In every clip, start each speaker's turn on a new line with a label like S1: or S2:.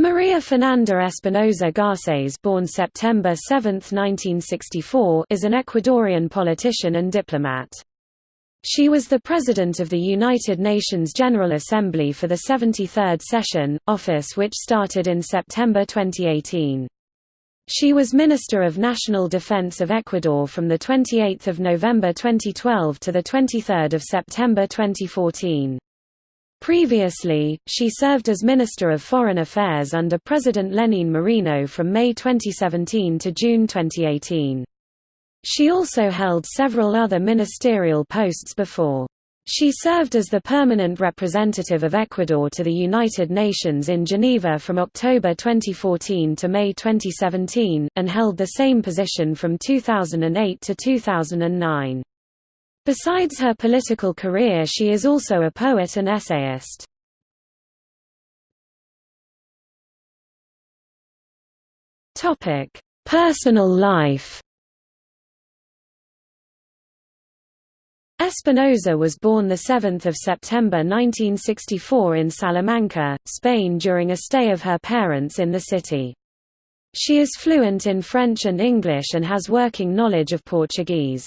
S1: Maria Fernanda Espinosa Garcés born September 7, 1964 is an Ecuadorian politician and diplomat. She was the President of the United Nations General Assembly for the 73rd session, office which started in September 2018. She was Minister of National Defense of Ecuador from 28 November 2012 to 23 September 2014. Previously, she served as Minister of Foreign Affairs under President Lenín Moreno from May 2017 to June 2018. She also held several other ministerial posts before. She served as the permanent representative of Ecuador to the United Nations in Geneva from October 2014 to May 2017, and held the same position from 2008 to 2009. Besides her political career she is also a poet and essayist. Personal life Espinosa was born 7 September 1964 in Salamanca, Spain during a stay of her parents in the city. She is fluent in French and English and has working knowledge of Portuguese.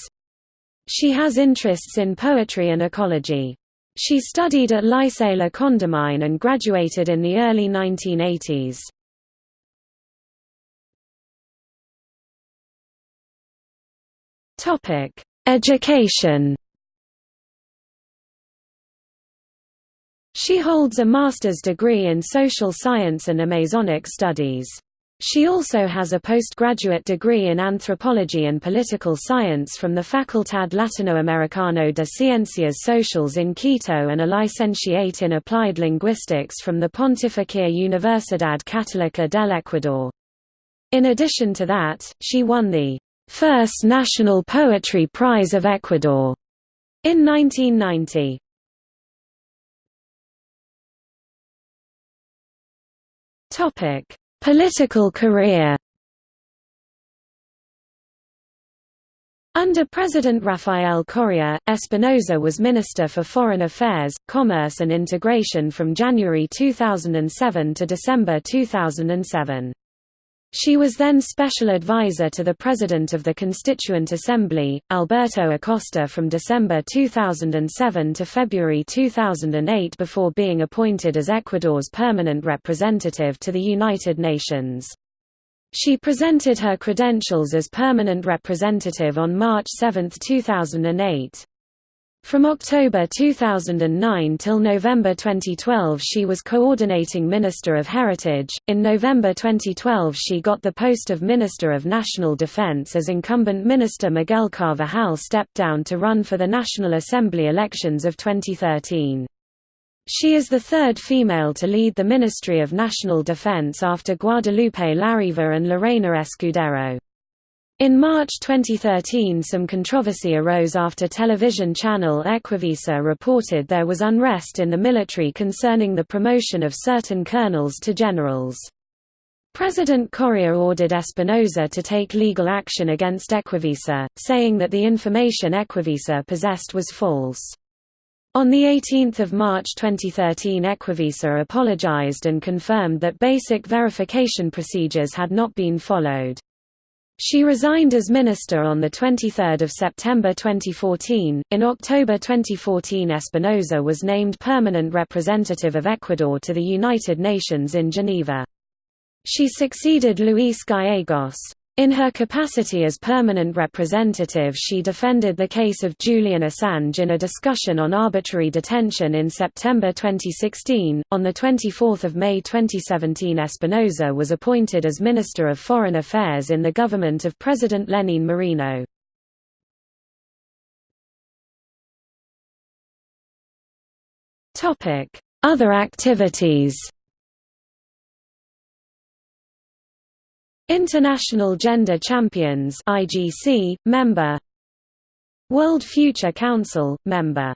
S1: She has interests in poetry and ecology. She studied at Lycée La Condamine and graduated in the early 1980s. Education She holds a master's degree in social science and Amazonic studies. She also has a postgraduate degree in anthropology and political science from the Facultad Latinoamericano de Ciencias Sociales in Quito and a licentiate in applied linguistics from the Pontificia Universidad Católica del Ecuador. In addition to that, she won the first National Poetry Prize of Ecuador in 1990. Topic Political career Under President Rafael Correa, Espinosa was Minister for Foreign Affairs, Commerce and Integration from January 2007 to December 2007. She was then special advisor to the President of the Constituent Assembly, Alberto Acosta from December 2007 to February 2008 before being appointed as Ecuador's permanent representative to the United Nations. She presented her credentials as permanent representative on March 7, 2008. From October 2009 till November 2012 she was coordinating Minister of Heritage. In November 2012 she got the post of Minister of National Defense as incumbent Minister Miguel Carvajal stepped down to run for the National Assembly elections of 2013. She is the third female to lead the Ministry of National Defense after Guadalupe Larriva and Lorena Escudero. In March 2013 some controversy arose after television channel Ecuavisa reported there was unrest in the military concerning the promotion of certain colonels to generals. President Correa ordered Espinosa to take legal action against Ecuavisa, saying that the information Ecuavisa possessed was false. On 18 March 2013 Ecuavisa apologized and confirmed that basic verification procedures had not been followed. She resigned as minister on 23 September 2014. In October 2014, Espinosa was named permanent representative of Ecuador to the United Nations in Geneva. She succeeded Luis Gallegos. In her capacity as permanent representative she defended the case of Julian Assange in a discussion on arbitrary detention in September 2016. On 24 May 2017 Espinosa was appointed as Minister of Foreign Affairs in the government of President Lenín Moreno. Other activities International Gender Champions IGC, member. World Future Council, member